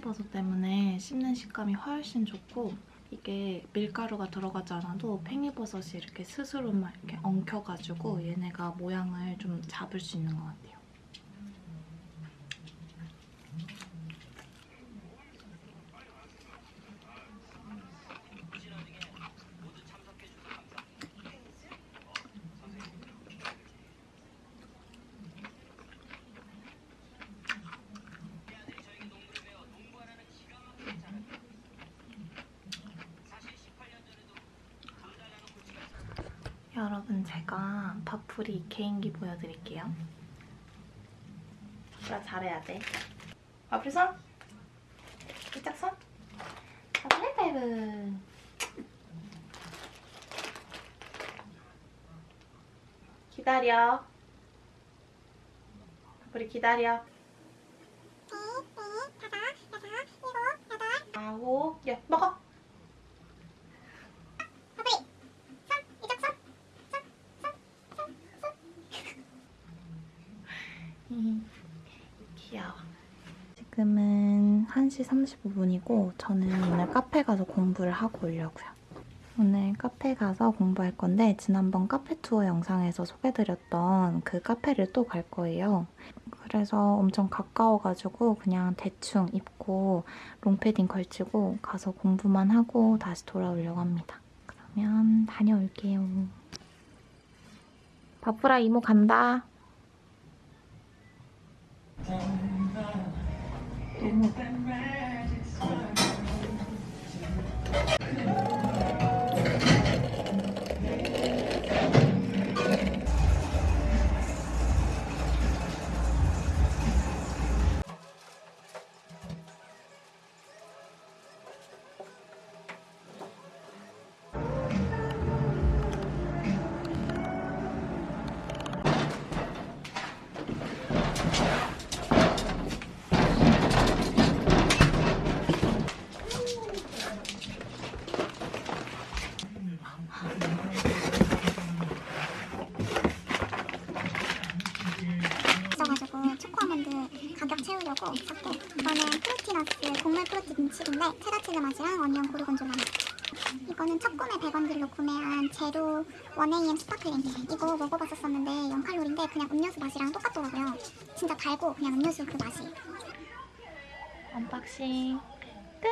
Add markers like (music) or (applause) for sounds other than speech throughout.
팽이버섯 때문에 씹는 식감이 훨씬 좋고 이게 밀가루가 들어가지 않아도 팽이버섯이 이렇게 스스로 막 이렇게 엉켜가지고 얘네가 모양을 좀 잡을 수 있는 것 같아요. 여러분 바풀이 개인기 보여드릴게요. 바풀아 잘해야 돼. 바풀 손! 이짝 손! 바풀 하이파이브! 기다려. 바풀이 기다려. 아홉, 야 먹어! 귀여워. 지금은 1시 35분이고 저는 오늘 카페 가서 공부를 하고 오려고요. 오늘 카페 가서 공부할 건데 지난번 카페 투어 영상에서 소개드렸던 그 카페를 또 갈 거예요. 그래서 엄청 가까워가지고 그냥 대충 입고 롱패딩 걸치고 가서 공부만 하고 다시 돌아오려고 합니다. 그러면 다녀올게요. 바프라 이모 간다. 너무 첫 구매 100원 deal로 구매한 제로 1AM sparkling. 이거 먹어봤었었는데 0칼로리인데 그냥 음료수 맛이랑 똑같더라고요. 진짜 달고 그냥 음료수 그 맛이. unboxing 끝!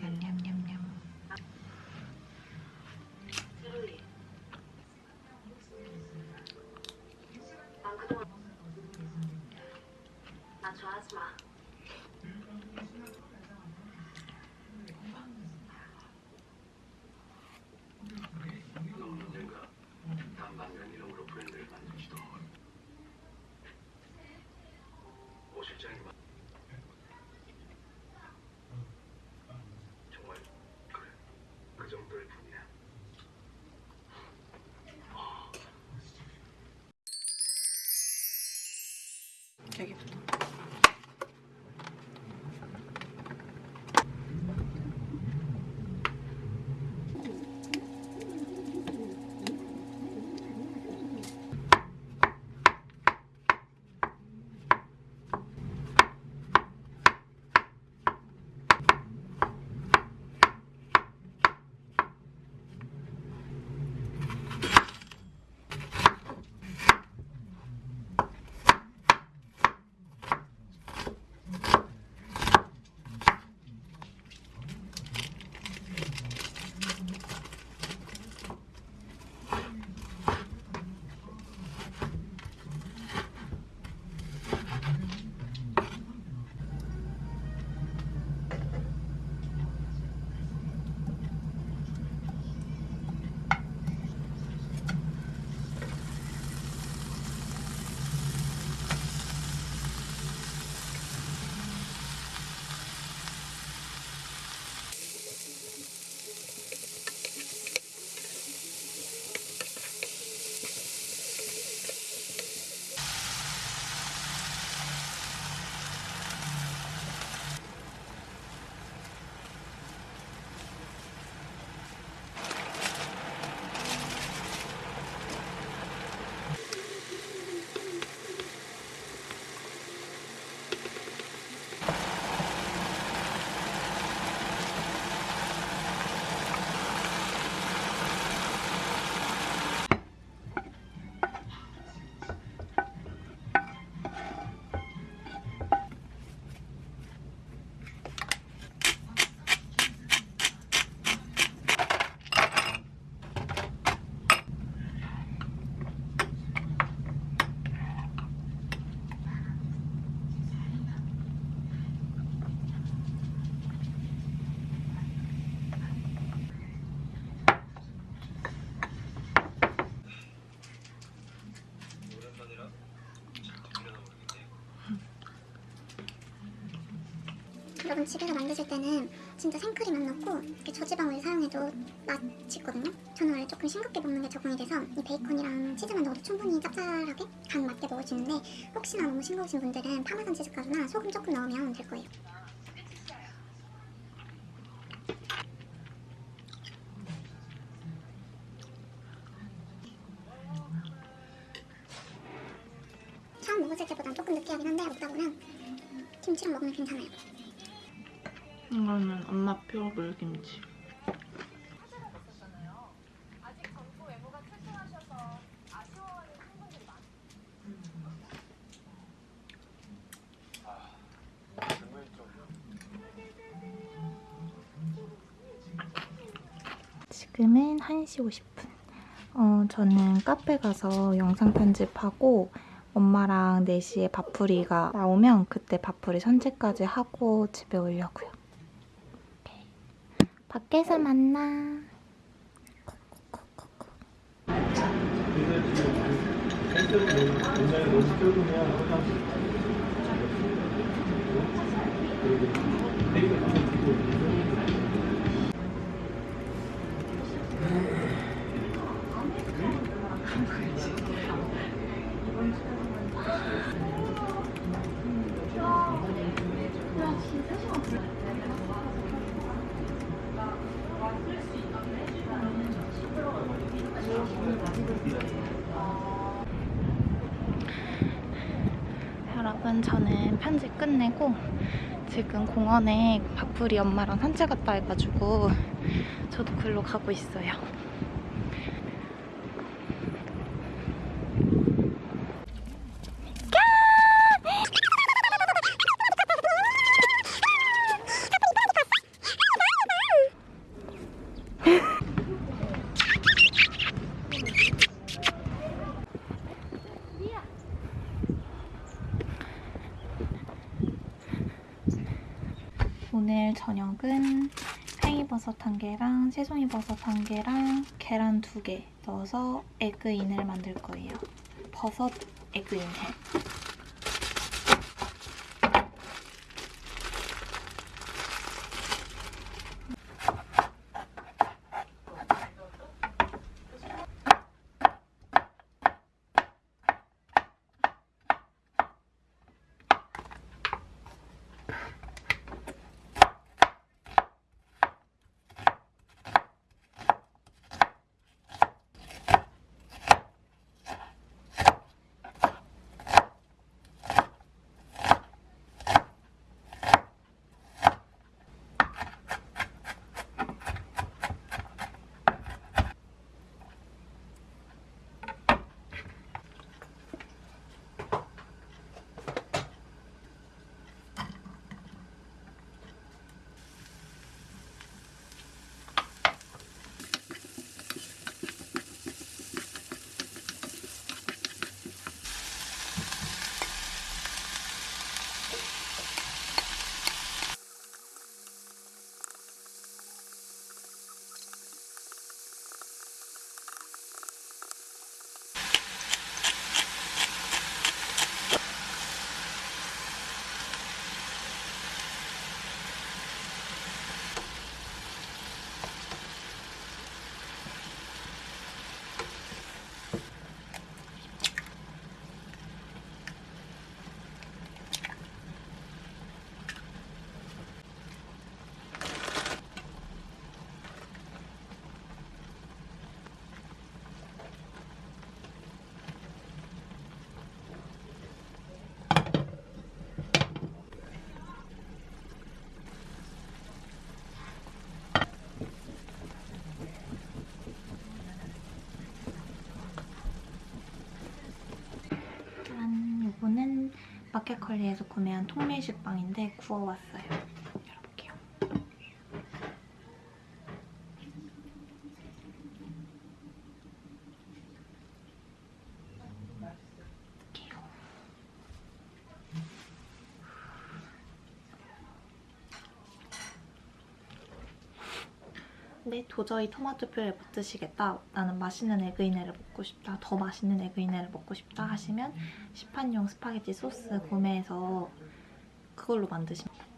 냠냠냠냠. çekip. 여러분 집에서 만드실 때는 진짜 생크림 안 넣고 이렇게 저지방을 사용해도 맛있거든요. 저는 원래 조금 싱겁게 먹는 게 적응이 돼서 이 베이컨이랑 치즈만 넣어도 충분히 짭짤하게 간 맞게 먹을 수 있는데 혹시나 너무 싱거우신 분들은 파마산 치즈 가루나 소금 조금 넣으면 될 거예요. 엄마표 물김치. 지금은 1시 50분. 어, 저는 카페 가서 영상 편집하고 엄마랑 4시에 밥풀이가 나오면 그때 밥풀이 산책까지 하고 집에 오려고요. 밖에서 만나. 여러분 저는 편집 끝내고 지금 공원에 박풀이 엄마랑 산책 갔다 해가지고 저도 글로 가고 있어요. 저녁은 팽이버섯 한 개랑 새송이버섯 한 개랑 계란 두 개 넣어서 에그인을 만들 거예요. 버섯 에그인 햄. 마켓컬리에서 구매한 통밀 식 빵인데 구워왔어요. 근데 도저히 토마토 퓨레 못 드시겠다. 나는 맛있는 에그이네를 먹고 싶다. 더 맛있는 에그이네를 먹고 싶다 하시면 시판용 스파게티 소스 구매해서 그걸로 만드시면 돼요.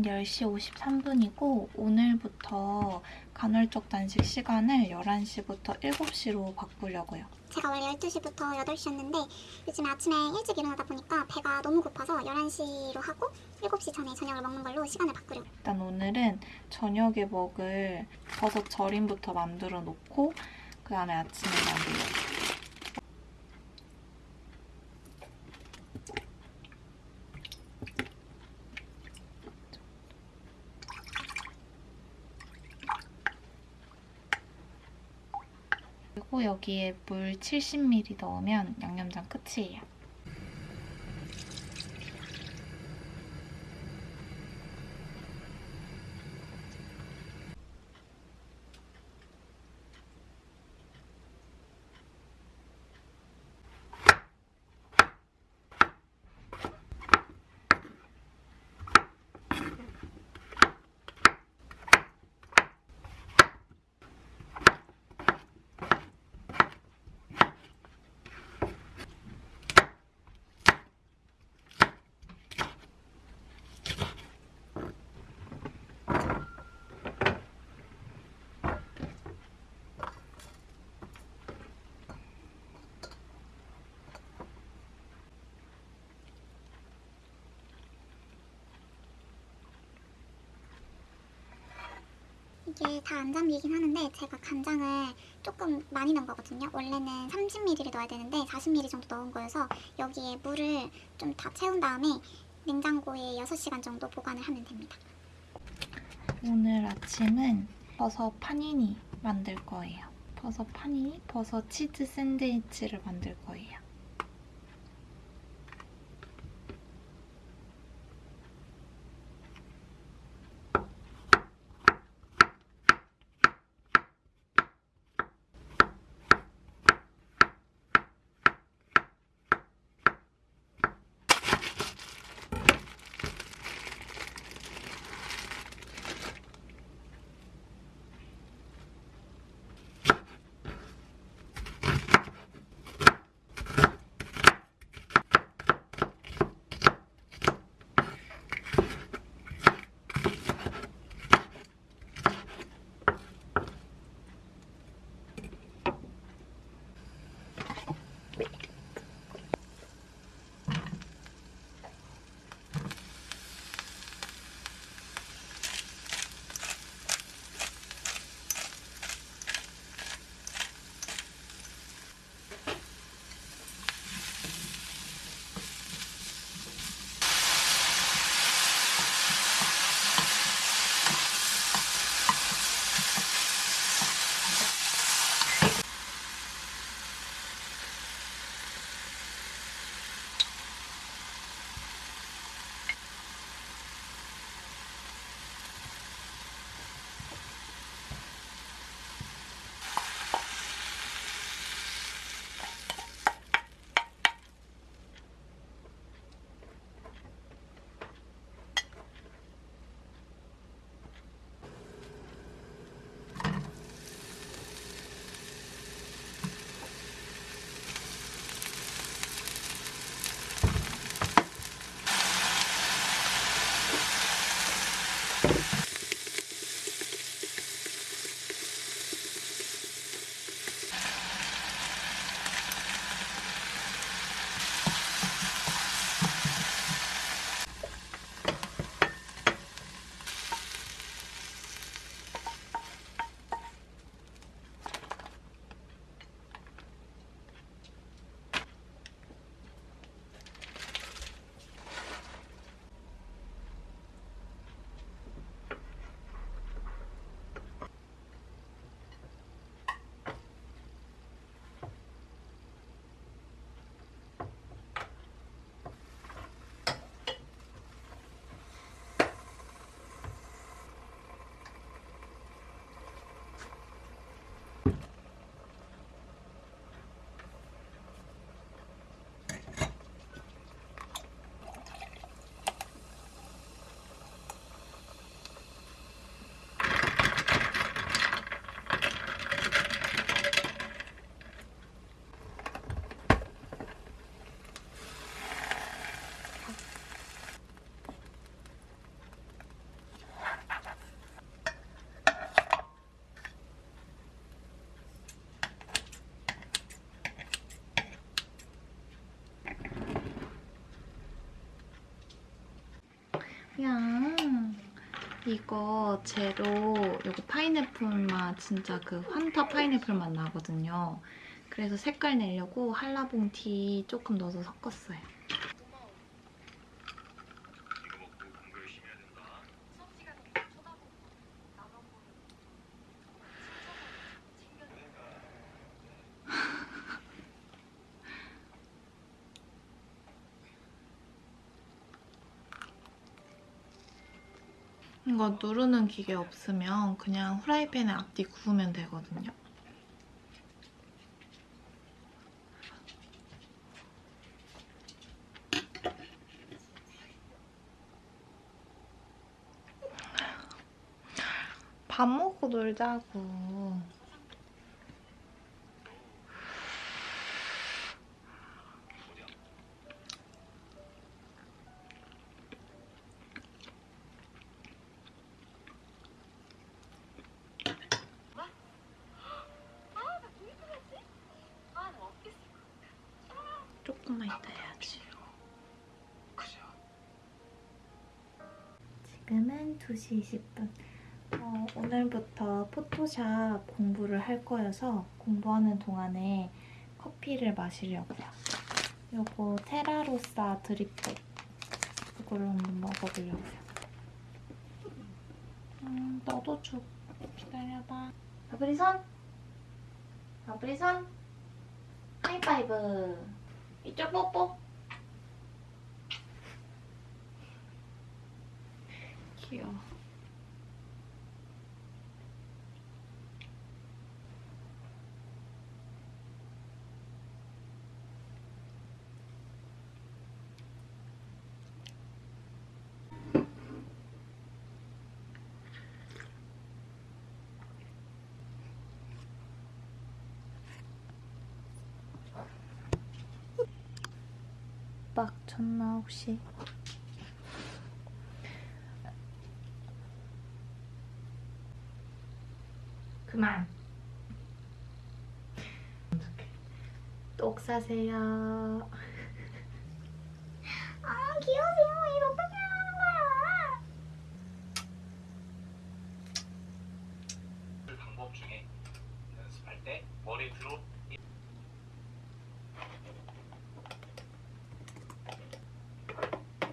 지금은 10시 53분이고 오늘부터 간헐적 단식 시간을 11시부터 7시로 바꾸려고요. 제가 원래 12시부터 8시였는데 요즘에 아침에 일찍 일어나다 보니까 배가 너무 고파서 11시로 하고 7시 전에 저녁을 먹는 걸로 시간을 바꾸려고 일단 오늘은 저녁에 먹을 버섯 절임부터 만들어 놓고 그 다음에 아침에 만들려고. 여기에 물 70ml 넣으면 양념장 끝이에요. 이게 다 안 잠기긴 하는데 제가 간장을 조금 많이 넣은 거거든요. 원래는 30ml를 넣어야 되는데 40ml 정도 넣은 거여서 여기에 물을 좀 다 채운 다음에 냉장고에 6시간 정도 보관을 하면 됩니다. 오늘 아침은 버섯 파니니 만들 거예요. 버섯 파니니, 버섯 치즈 샌드위치를 만들 거예요. 이거 제로 이거 파인애플 맛 진짜 그 환타 파인애플 맛 나거든요. 그래서 색깔 내려고 한라봉 티 조금 넣어서 섞었어요. 거 누르는 기계 없으면 그냥 후라이팬에 앞뒤 구우면 되거든요. 밥 먹고 놀자고. 조금만 이따 해야지. 지금은 2시 20분. 어, 오늘부터 포토샵 공부를 할 거여서 공부하는 동안에 커피를 마시려고요. 요거 테라로사 드립백 이걸로 한번 먹어보려고요. 음, 너도 줘. 기다려봐. 바브리선? 바브리선? 하이파이브. 이쪽 뽀뽀. 귀여워. 빡 쳤나 혹시? 그만. 똑 사세요. 아 귀여워 이거 어떻게 하는 거야? 그 방법 중에 연습할 때 머리 들어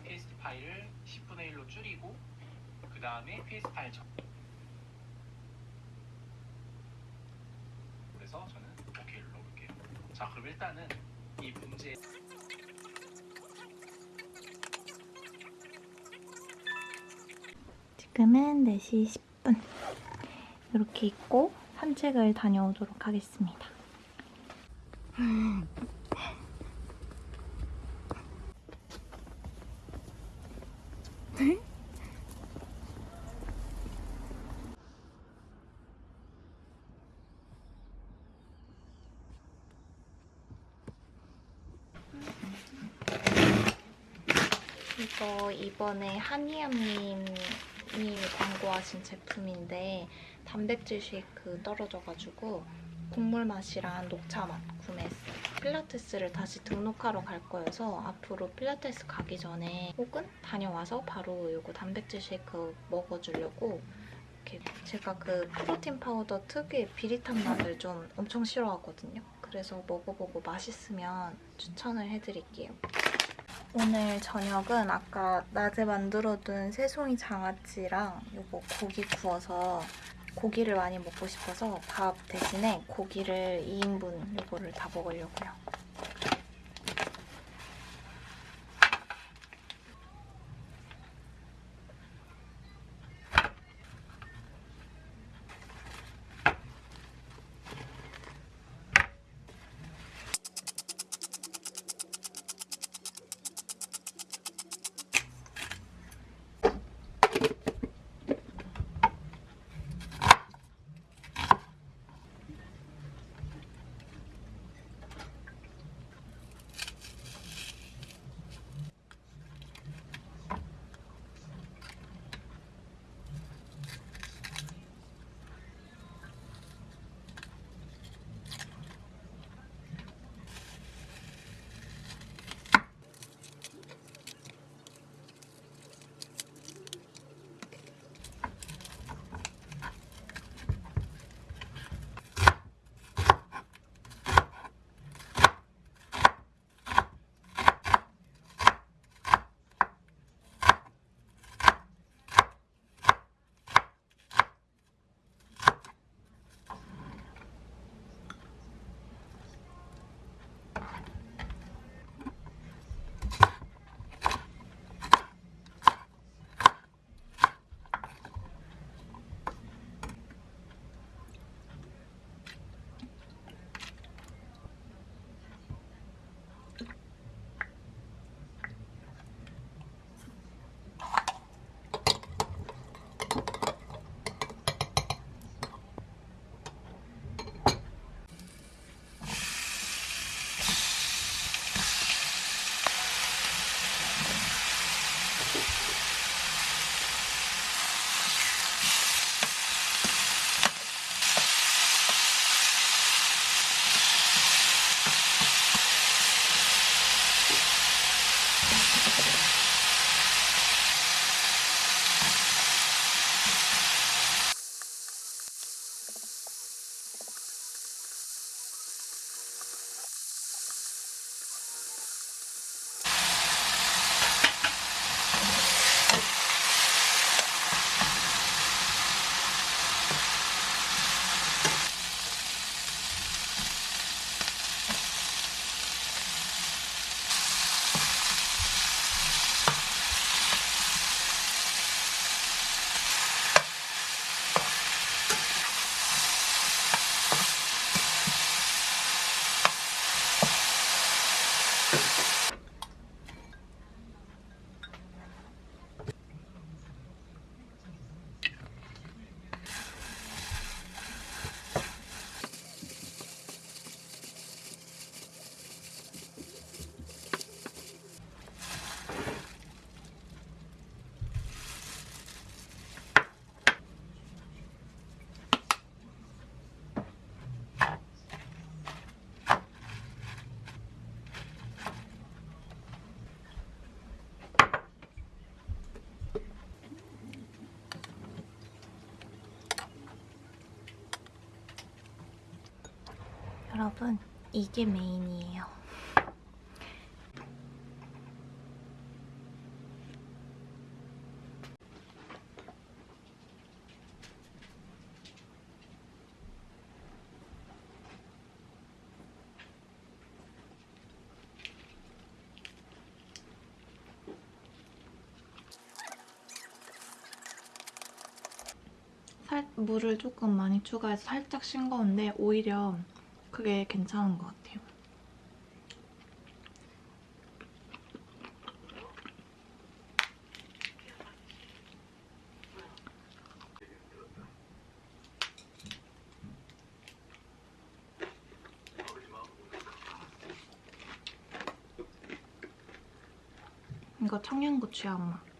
페이스트 파일을 10분의 1로 줄이고 그 다음에 페이스트 파일 정 그래서 저는 오케이를 넣을게요 자 그럼 일단은 이 문제 지금은 4시 10분. 이렇게 입고 산책을 다녀오도록 하겠습니다. (laughs) 이거 이번에 한이암님 이 광고하신 제품인데 단백질 쉐이크 떨어져가지고 곡물 맛이랑 녹차 맛 구매했어요. 필라테스를 다시 등록하러 갈 거여서 앞으로 필라테스 가기 전에 혹은 다녀와서 바로 이거 단백질 쉐이크 먹어주려고 이렇게 제가 그 프로틴 파우더 특유의 비릿한 맛을 좀 엄청 싫어하거든요. 그래서 먹어보고 맛있으면 추천을 해드릴게요. 오늘 저녁은 아까 낮에 만들어둔 새송이 장아찌랑 이거 고기 구워서 고기를 많이 먹고 싶어서 밥 대신에 고기를 2인분 이거를 다 먹으려고요. 여러분, 이게 메인이에요. 살, 물을 조금 많이 추가해서 살짝 싱거운데 오히려 그게 괜찮은 것 같아요. 이거 청양고추 한 맛.